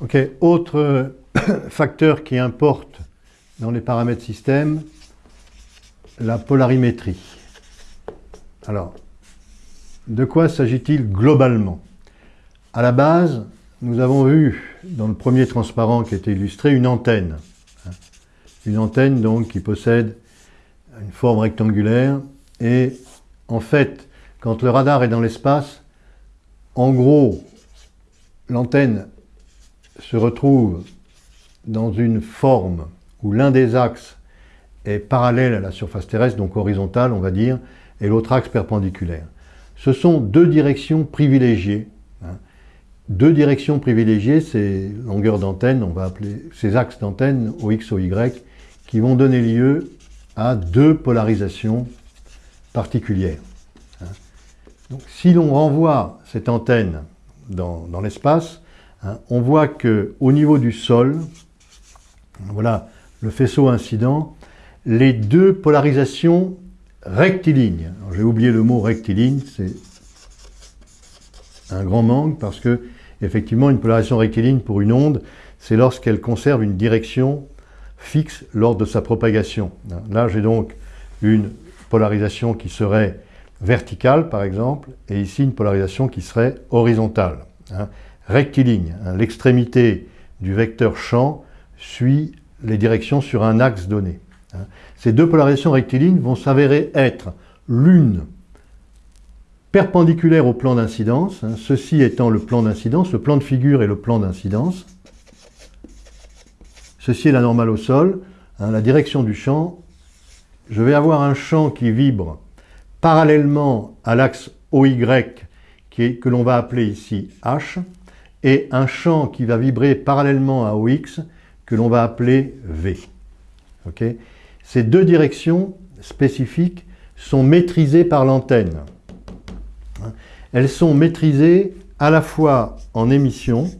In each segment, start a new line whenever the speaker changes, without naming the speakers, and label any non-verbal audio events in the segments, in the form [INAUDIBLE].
Ok, autre [COUGHS] facteur qui importe dans les paramètres système, la polarimétrie. Alors, de quoi s'agit-il globalement? À la base, nous avons vu dans le premier transparent qui était illustré une antenne. Une antenne donc qui possède une forme rectangulaire et en fait, quand le radar est dans l'espace, en gros, l'antenne se retrouve dans une forme où l'un des axes est parallèle à la surface terrestre, donc horizontale on va dire, et l'autre axe perpendiculaire. Ce sont deux directions privilégiées. Hein. Deux directions privilégiées, ces longueurs d'antenne, on va appeler ces axes d'antenne, OX, Y, qui vont donner lieu à deux polarisations particulières. Hein. Si l'on renvoie cette antenne dans l'espace, hein, on voit qu'au niveau du sol, voilà le faisceau incident, les deux polarisations rectilignes, j'ai oublié le mot rectiligne, c'est un grand manque parce que effectivement une polarisation rectiligne pour une onde, c'est lorsqu'elle conserve une direction fixe lors de sa propagation. Là j'ai donc une polarisation qui serait verticale par exemple, et ici une polarisation qui serait horizontale. Hein. Rectiligne, hein. l'extrémité du vecteur champ suit les directions sur un axe donné. Hein. Ces deux polarisations rectilignes vont s'avérer être l'une perpendiculaire au plan d'incidence, ceci étant le plan d'incidence, le plan de figure est le plan d'incidence. Ceci est la normale au sol, la direction du champ. Je vais avoir un champ qui vibre parallèlement à l'axe OY que l'on va appeler ici H, et un champ qui va vibrer parallèlement à OX que l'on va appeler V. Ces deux directions spécifiques sont maîtrisées par l'antenne. Elles sont maîtrisées à la fois en émission,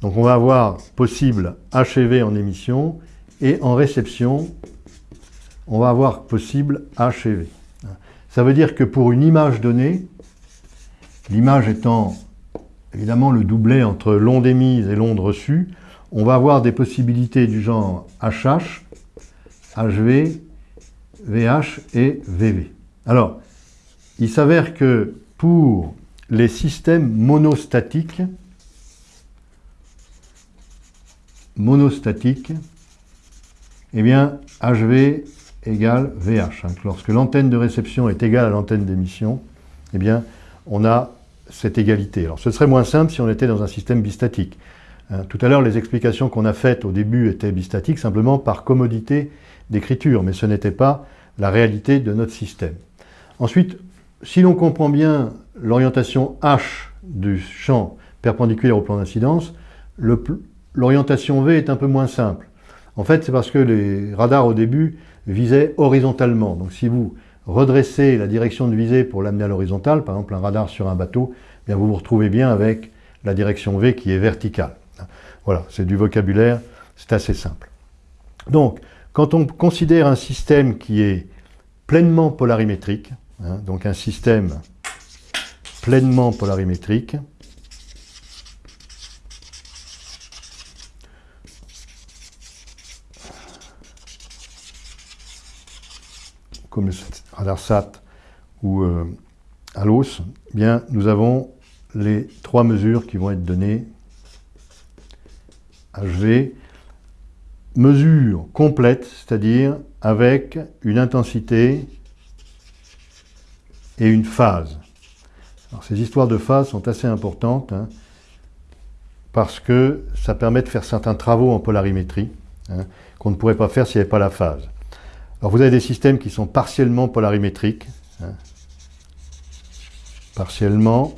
donc on va avoir possible HV en émission, et en réception, on va avoir possible HV. Ça veut dire que pour une image donnée, l'image étant évidemment le doublet entre l'onde émise et l'onde reçue, on va avoir des possibilités du genre HH, HV, VH et VV. Alors, il s'avère que pour les systèmes monostatiques, monostatiques, eh bien, HV égale VH. Hein. Lorsque l'antenne de réception est égale à l'antenne d'émission, eh bien, on a cette égalité. Alors, ce serait moins simple si on était dans un système bistatique. Hein. Tout à l'heure, les explications qu'on a faites au début étaient bistatiques simplement par commodité d'écriture, mais ce n'était pas la réalité de notre système. Ensuite, si l'on comprend bien l'orientation H du champ perpendiculaire au plan d'incidence, l'orientation V est un peu moins simple. En fait, c'est parce que les radars au début visaient horizontalement. Donc si vous redressez la direction de visée pour l'amener à l'horizontale, par exemple un radar sur un bateau, eh vous vous retrouvez bien avec la direction V qui est verticale. Voilà, c'est du vocabulaire, c'est assez simple. Donc, quand on considère un système qui est pleinement polarimétrique, hein, donc un système pleinement polarimétrique, comme le radar SAT ou euh, ALOS, eh bien, nous avons les trois mesures qui vont être données. HV, mesure complète, c'est-à-dire avec une intensité et une phase. Ces histoires de phase sont assez importantes hein, parce que ça permet de faire certains travaux en polarimétrie hein, qu'on ne pourrait pas faire s'il n'y avait pas la phase. Alors vous avez des systèmes qui sont partiellement polarimétriques, hein. partiellement,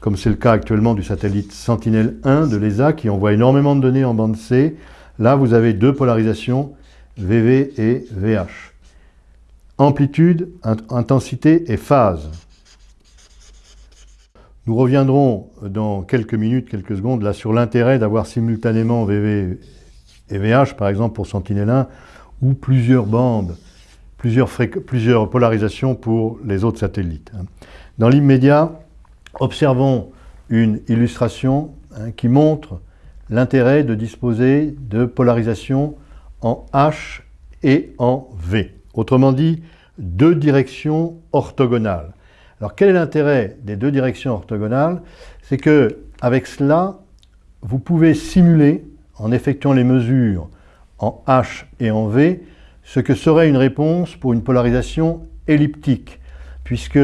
comme c'est le cas actuellement du satellite Sentinel-1 de l'ESA qui envoie énormément de données en bande C. Là, vous avez deux polarisations, VV et VH. Amplitude, intensité et phase. Nous reviendrons dans quelques minutes, quelques secondes, là sur l'intérêt d'avoir simultanément VV et VH, par exemple pour Sentinel-1, ou plusieurs bandes, plusieurs, polarisations pour les autres satellites. Hein. Dans l'immédiat, observons une illustration hein, qui montre l'intérêt de disposer de polarisation en H et en V. Autrement dit, deux directions orthogonales. Alors quel est l'intérêt des deux directions orthogonales? C'est que avec cela, vous pouvez simuler, en effectuant les mesures en H et en V, ce que serait une réponse pour une polarisation elliptique, puisque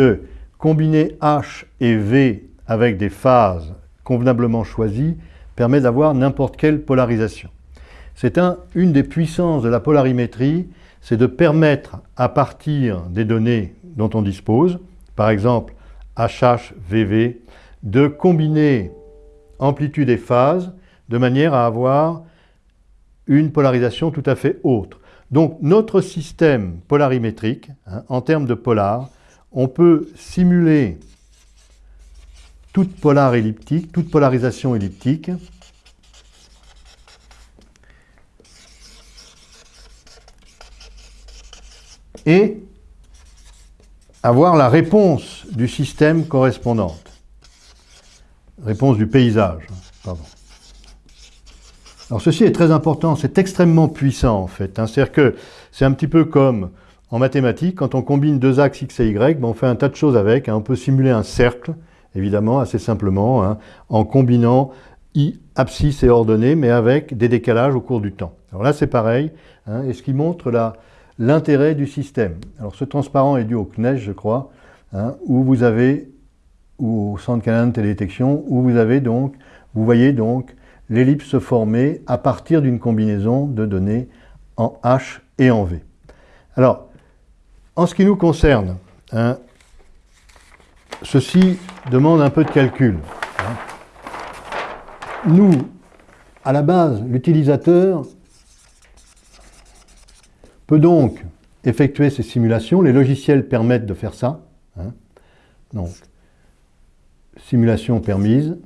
combiner H et V avec des phases convenablement choisies permet d'avoir n'importe quelle polarisation. C'est un, une des puissances de la polarimétrie, c'est de permettre à partir des données dont on dispose, par exemple HH, VV, de combiner amplitude et phase de manière à avoir une polarisation tout à fait autre. Donc notre système polarimétrique, hein, en termes de polar, on peut simuler toute polar elliptique, toute polarisation elliptique, et avoir la réponse du système correspondante. Réponse du paysage, pardon. Alors ceci est très important, c'est extrêmement puissant en fait. Hein. C'est-à-dire que c'est un petit peu comme en mathématiques, quand on combine deux axes x et y, ben on fait un tas de choses avec. Hein. On peut simuler un cercle, évidemment, assez simplement, hein, en combinant i, abscisse et ordonnées, mais avec des décalages au cours du temps. Alors là c'est pareil, et ce qui montre l'intérêt du système. Alors ce transparent est dû au CNES, je crois, où vous avez, ou au centre canadien de télédétection, où vous avez donc, vous voyez donc l'ellipse se former à partir d'une combinaison de données en H et en V. Alors, en ce qui nous concerne, hein, ceci demande un peu de calcul. Nous, à la base, l'utilisateur peut donc effectuer ces simulations. Les logiciels permettent de faire ça. Hein. Donc, simulation permise.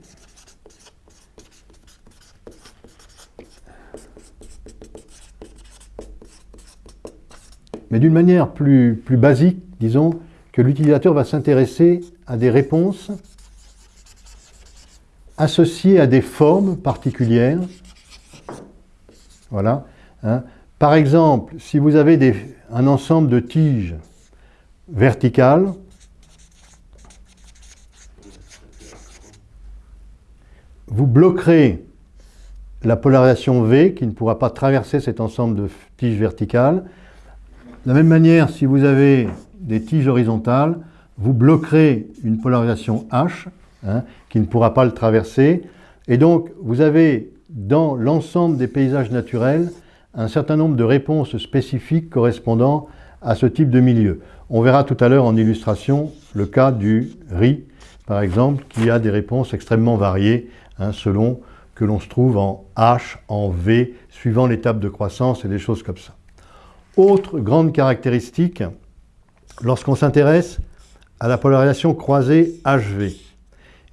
Mais d'une manière plus, plus basique, disons, que l'utilisateur va s'intéresser à des réponses associées à des formes particulières. Voilà. Hein. Par exemple, si vous avez un ensemble de tiges verticales, vous bloquerez la polarisation V qui ne pourra pas traverser cet ensemble de tiges verticales. De la même manière, si vous avez des tiges horizontales, vous bloquerez une polarisation H hein, qui ne pourra pas le traverser. Et donc, vous avez dans l'ensemble des paysages naturels un certain nombre de réponses spécifiques correspondant à ce type de milieu. On verra tout à l'heure en illustration le cas du riz, par exemple, qui a des réponses extrêmement variées hein, selon que l'on se trouve en H, en V, suivant l'étape de croissance et des choses comme ça. Autre grande caractéristique, lorsqu'on s'intéresse à la polarisation croisée HV,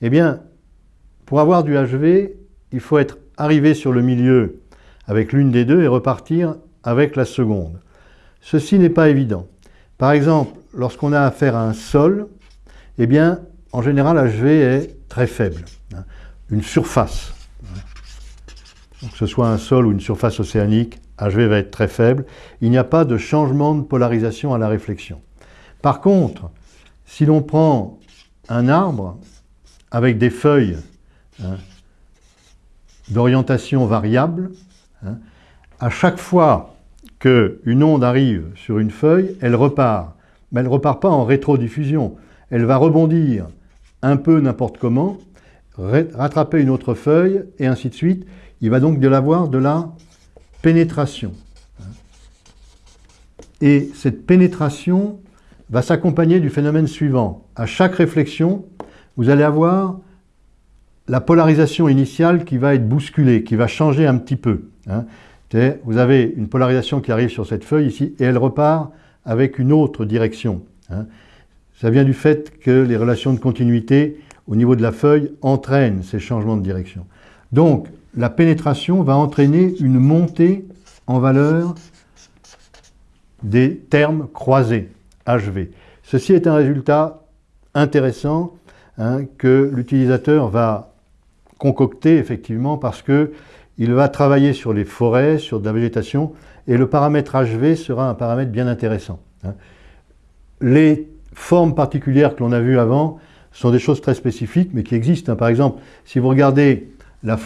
eh bien, pour avoir du HV, il faut être arrivé sur le milieu avec l'une des deux et repartir avec la seconde. Ceci n'est pas évident. Par exemple, lorsqu'on a affaire à un sol, eh bien, en général, HV est très faible. Hein. Une surface, que ce soit un sol ou une surface océanique, HV va être très faible. Il n'y a pas de changement de polarisation à la réflexion. Par contre, si l'on prend un arbre avec des feuilles hein, d'orientation variable, Hein. À chaque fois qu'une onde arrive sur une feuille, elle repart. Mais elle ne repart pas en rétrodiffusion. Elle va rebondir un peu n'importe comment, rattraper une autre feuille, et ainsi de suite. Il va donc de l'avoir de la pénétration. Et cette pénétration va s'accompagner du phénomène suivant. À chaque réflexion, vous allez avoir la polarisation initiale qui va être bousculée, qui va changer un petit peu. Hein. Vous avez une polarisation qui arrive sur cette feuille ici et elle repart avec une autre direction. Hein. Ça vient du fait que les relations de continuité au niveau de la feuille entraînent ces changements de direction. Donc, la pénétration va entraîner une montée en valeur des termes croisés, HV. Ceci est un résultat intéressant hein, que l'utilisateur va concocter effectivement parce que il va travailler sur les forêts, sur de la végétation, et le paramètre HV sera un paramètre bien intéressant. Hein. Les formes particulières que l'on a vues avant sont des choses très spécifiques, mais qui existent. Hein. Par exemple, si vous regardez la,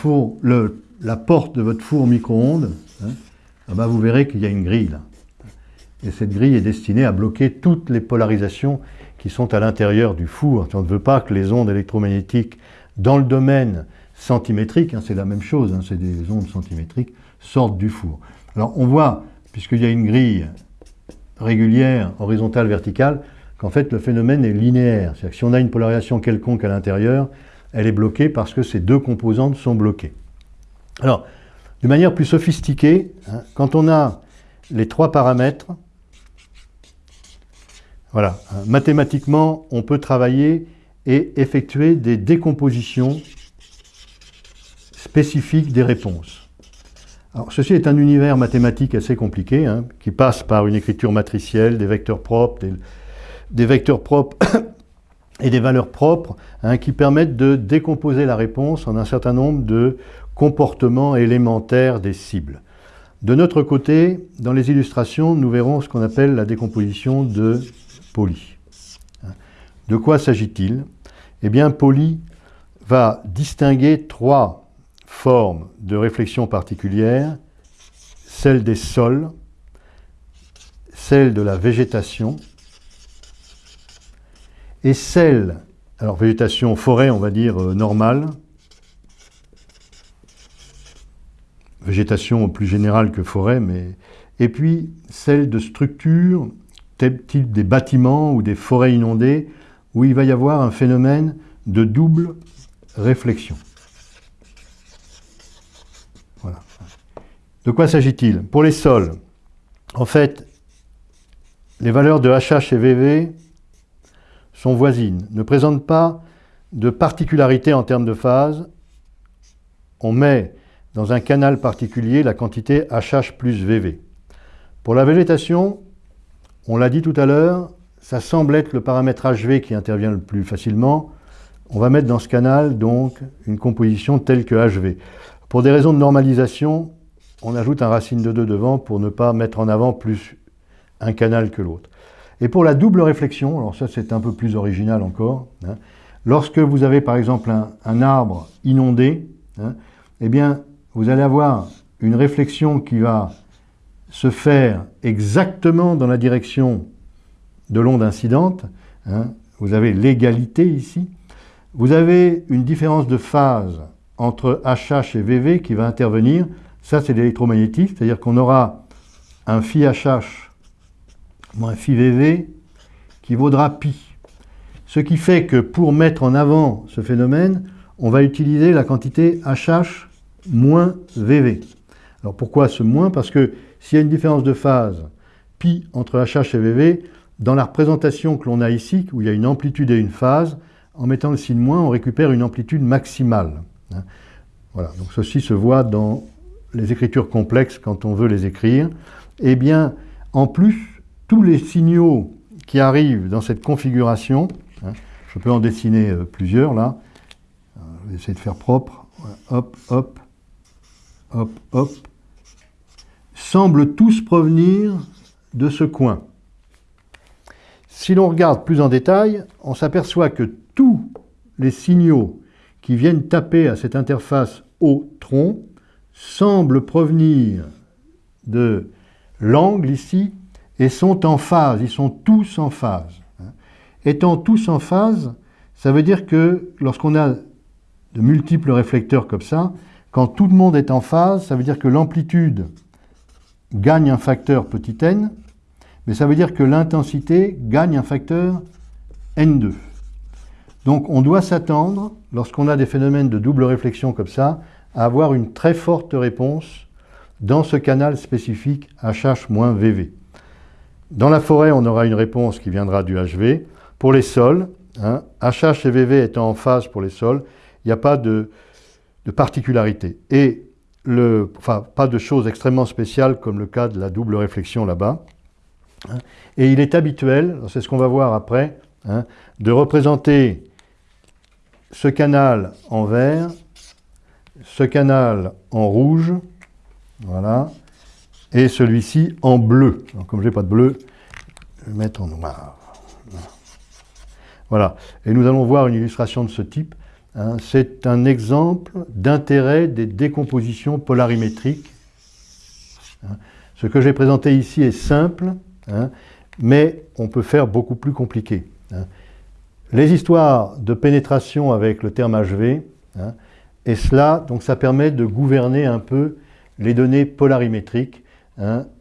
porte de votre four micro-ondes, hein, ah ben, vous verrez qu'il y a une grille là. Et cette grille est destinée à bloquer toutes les polarisations qui sont à l'intérieur du four. On ne veut pas que les ondes électromagnétiques dans le domaine centimétrique, hein, c'est la même chose, hein, c'est des ondes centimétriques, sortent du four. Alors on voit, puisqu'il y a une grille régulière, horizontale, verticale, qu'en fait le phénomène est linéaire. C'est-à-dire que si on a une polarisation quelconque à l'intérieur, elle est bloquée parce que ces deux composantes sont bloquées. Alors, de manière plus sophistiquée, hein, quand on a les trois paramètres, voilà, mathématiquement, on peut travailler et effectuer des décompositions spécifiques des réponses. Alors, ceci est un univers mathématique assez compliqué, hein, qui passe par une écriture matricielle, des vecteurs propres, des, vecteurs propres et des valeurs propres, hein, qui permettent de décomposer la réponse en un certain nombre de comportements élémentaires des cibles. De notre côté, dans les illustrations, nous verrons ce qu'on appelle la décomposition de Pauli. De quoi s'agit-il? Eh bien, Pauli va distinguer trois formes de réflexion particulières, celle des sols, celle de la végétation et celle, alors végétation forêt, on va dire euh, normale, végétation plus générale que forêt, mais et puis celle de structures type des bâtiments ou des forêts inondées, où il va y avoir un phénomène de double réflexion. Voilà. De quoi s'agit-il? Pour les sols, en fait, les valeurs de HH et VV sont voisines, ne présentent pas de particularité en termes de phase. On met dans un canal particulier la quantité HH plus VV. Pour la végétation, on l'a dit tout à l'heure, ça semble être le paramètre HV qui intervient le plus facilement. On va mettre dans ce canal donc une composition telle que HV. Pour des raisons de normalisation, on ajoute un racine de 2 devant pour ne pas mettre en avant plus un canal que l'autre. Et pour la double réflexion, alors ça c'est un peu plus original encore, hein, lorsque vous avez par exemple un, arbre inondé, hein, eh bien vous allez avoir une réflexion qui va se faire exactement dans la direction de l'onde incidente. Hein. Vous avez l'égalité ici. Vous avez une différence de phase entre HH et VV qui va intervenir. Ça, c'est l'électromagnétisme, c'est-à-dire qu'on aura un phi HH moins phi VV qui vaudra pi. Ce qui fait que pour mettre en avant ce phénomène, on va utiliser la quantité HH moins VV. Alors pourquoi ce moins? Parce que s'il y a une différence de phase pi entre HH et VV, dans la représentation que l'on a ici, où il y a une amplitude et une phase, en mettant le signe moins, on récupère une amplitude maximale. Hein. Voilà, donc ceci se voit dans les écritures complexes quand on veut les écrire. Eh bien, en plus, tous les signaux qui arrivent dans cette configuration, hein, je peux en dessiner euh, plusieurs là, euh, je vais essayer de faire propre, hop, hop, hop, hop, semblent tous provenir de ce coin. Si l'on regarde plus en détail, on s'aperçoit que tous les signaux qui viennent taper à cette interface au tronc semblent provenir de l'angle ici et sont en phase, ils sont tous en phase. Étant tous en phase, ça veut dire que lorsqu'on a de multiples réflecteurs comme ça, quand tout le monde est en phase, ça veut dire que l'amplitude gagne un facteur petit n, mais ça veut dire que l'intensité gagne un facteur n2. Donc on doit s'attendre, lorsqu'on a des phénomènes de double réflexion comme ça, à avoir une très forte réponse dans ce canal spécifique HH-VV. Dans la forêt, on aura une réponse qui viendra du HV. Pour les sols, hein, HH et VV étant en phase pour les sols, il n'y a pas de, particularité. Et le, pas de choses extrêmement spéciales comme le cas de la double réflexion là-bas. Hein. Et il est habituel, c'est ce qu'on va voir après, hein, de représenter ce canal en vert, ce canal en rouge, voilà, et celui-ci en bleu. comme je n'ai pas de bleu, je vais mettre en noir. Voilà, et nous allons voir une illustration de ce type. Hein. C'est un exemple d'intérêt des décompositions polarimétriques. Hein. Ce que j'ai présenté ici est simple, hein, mais on peut faire beaucoup plus compliqué. Les histoires de pénétration avec le terme HV, et cela, donc ça permet de gouverner un peu les données polarimétriques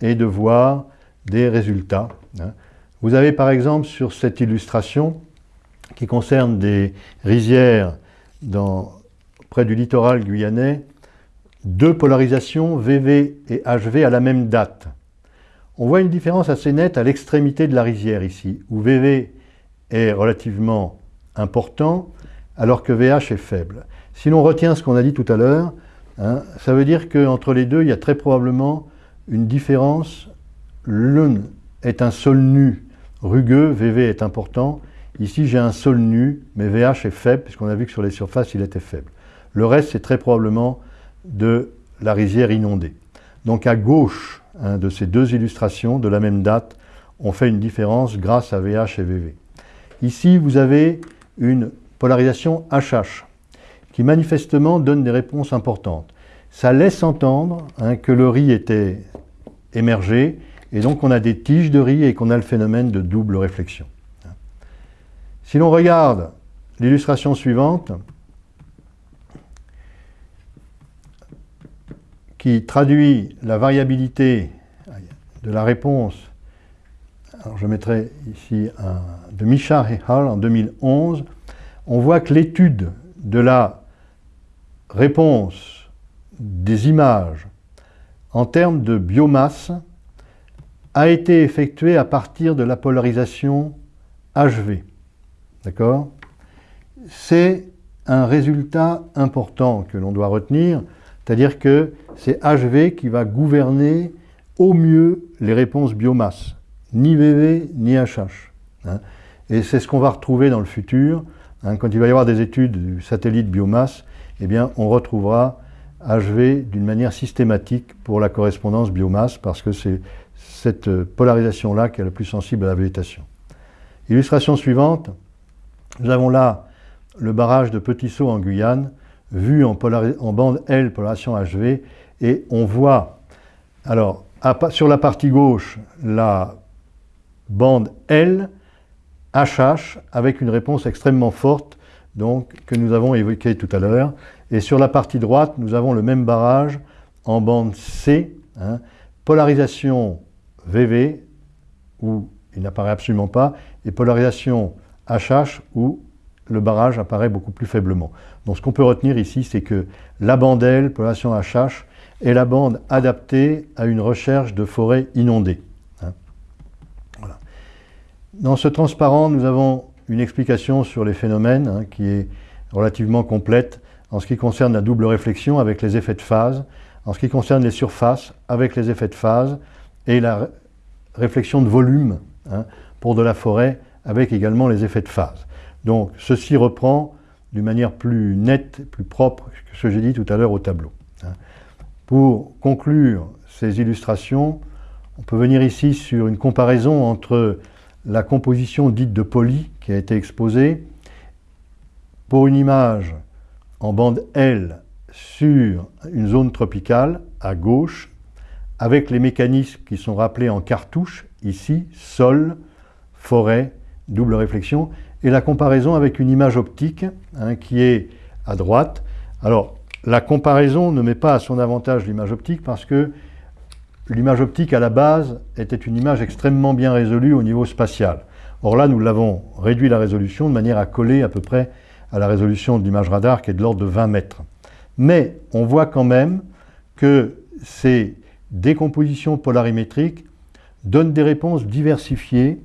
et de voir des résultats. Vous avez par exemple sur cette illustration qui concerne des rizières dans, près du littoral guyanais, deux polarisations VV et HV à la même date. On voit une différence assez nette à l'extrémité de la rizière ici, où VV est relativement important, alors que VH est faible. Si l'on retient ce qu'on a dit tout à l'heure, hein, ça veut dire qu'entre les deux, il y a très probablement une différence. L'une est un sol nu rugueux, VV est important. Ici, j'ai un sol nu, mais VH est faible, puisqu'on a vu que sur les surfaces, il était faible. Le reste, c'est très probablement de la rizière inondée. Donc à gauche hein, de ces deux illustrations de la même date, on fait une différence grâce à VH et VV. Ici, vous avez une polarisation HH, qui manifestement donne des réponses importantes. Ça laisse entendre hein, que le riz était émergé, et donc on a des tiges de riz et qu'on a le phénomène de double réflexion. Si l'on regarde l'illustration suivante, qui traduit la variabilité de la réponse, alors je mettrai ici un, de Micha et Hall en 2011, on voit que l'étude de la réponse des images en termes de biomasse a été effectuée à partir de la polarisation HV. D'accord? C'est un résultat important que l'on doit retenir, c'est-à-dire que c'est HV qui va gouverner au mieux les réponses biomasse, ni VV ni HH. Hein. Et c'est ce qu'on va retrouver dans le futur. Hein. quand il va y avoir des études du satellite biomasse, eh bien, on retrouvera HV d'une manière systématique pour la correspondance biomasse, parce que c'est cette polarisation-là qui est la plus sensible à la végétation. Illustration suivante, nous avons là le barrage de Petit Saut en Guyane, vu en, bande L, polarisation HV, et on voit, alors, sur la partie gauche, la bande L, HH, avec une réponse extrêmement forte, donc, que nous avons évoquée tout à l'heure, et sur la partie droite, nous avons le même barrage en bande C, hein, polarisation VV, où il n'apparaît absolument pas, et polarisation HH, où le barrage apparaît beaucoup plus faiblement. Donc ce qu'on peut retenir ici, c'est que la bande L, polarisation HH, est la bande adaptée à une recherche de forêts inondées. Hein. Dans ce transparent, nous avons une explication sur les phénomènes hein, qui est relativement complète en ce qui concerne la double réflexion avec les effets de phase, en ce qui concerne les surfaces avec les effets de phase et la réflexion de volume hein, pour de la forêt avec également les effets de phase. Donc ceci reprend d'une manière plus nette, plus propre que ce que j'ai dit tout à l'heure au tableau. Hein. Pour conclure ces illustrations, on peut venir ici sur une comparaison entre la composition dite de poly qui a été exposée pour une image en bande L sur une zone tropicale à gauche avec les mécanismes qui sont rappelés en cartouche ici, sol, forêt, double réflexion, et la comparaison avec une image optique hein, qui est à droite. Alors, la comparaison ne met pas à son avantage l'image optique parce que l'image optique à la base était une image extrêmement bien résolue au niveau spatial. Or là, nous l'avons réduit la résolution de manière à coller à peu près à la résolution de l'image radar qui est de l'ordre de 20 mètres. Mais on voit quand même que ces décompositions polarimétriques donnent des réponses diversifiées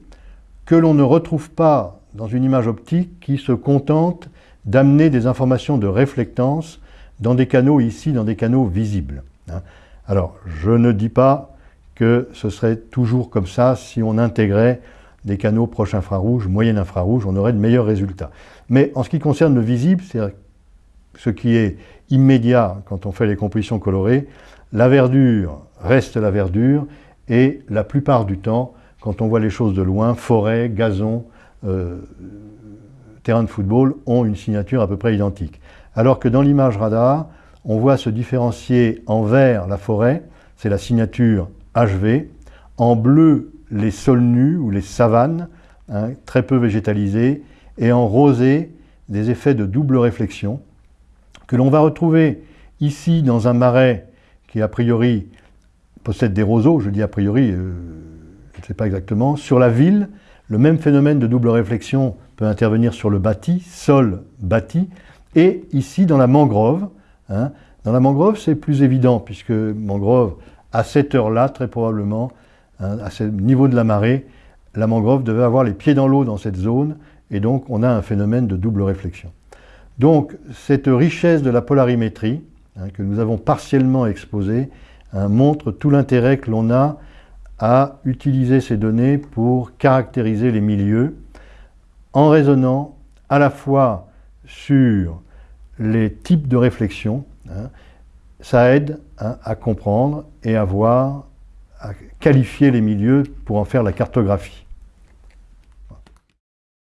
que l'on ne retrouve pas dans une image optique qui se contente d'amener des informations de réflectance dans des canaux ici, dans des canaux visibles. Hein. Alors, je ne dis pas que ce serait toujours comme ça si on intégrait des canaux proches infrarouge, moyen infrarouge, on aurait de meilleurs résultats. Mais en ce qui concerne le visible, c'est ce qui est immédiat quand on fait les compositions colorées, la verdure reste la verdure et la plupart du temps, quand on voit les choses de loin, forêt, gazon, euh, terrain de football ont une signature à peu près identique. Alors que dans l'image radar, on voit se différencier en vert la forêt, c'est la signature HV, en bleu les sols nus ou les savanes, hein, très peu végétalisées, et en rosé des effets de double réflexion, que l'on va retrouver ici dans un marais qui a priori possède des roseaux, je dis a priori, euh, je ne sais pas exactement, sur la ville, le même phénomène de double réflexion peut intervenir sur le bâti, sol bâti, et ici dans la mangrove. Hein. Dans la mangrove, c'est plus évident, puisque mangrove, à cette heure-là, très probablement, hein, à ce niveau de la marée, la mangrove devait avoir les pieds dans l'eau dans cette zone, et donc on a un phénomène de double réflexion. Donc cette richesse de la polarimétrie, hein, que nous avons partiellement exposée, montre tout l'intérêt que l'on a à utiliser ces données pour caractériser les milieux, en raisonnant à la fois sur les types de réflexion, hein, ça aide hein, à comprendre et à voir, à qualifier les milieux pour en faire la cartographie.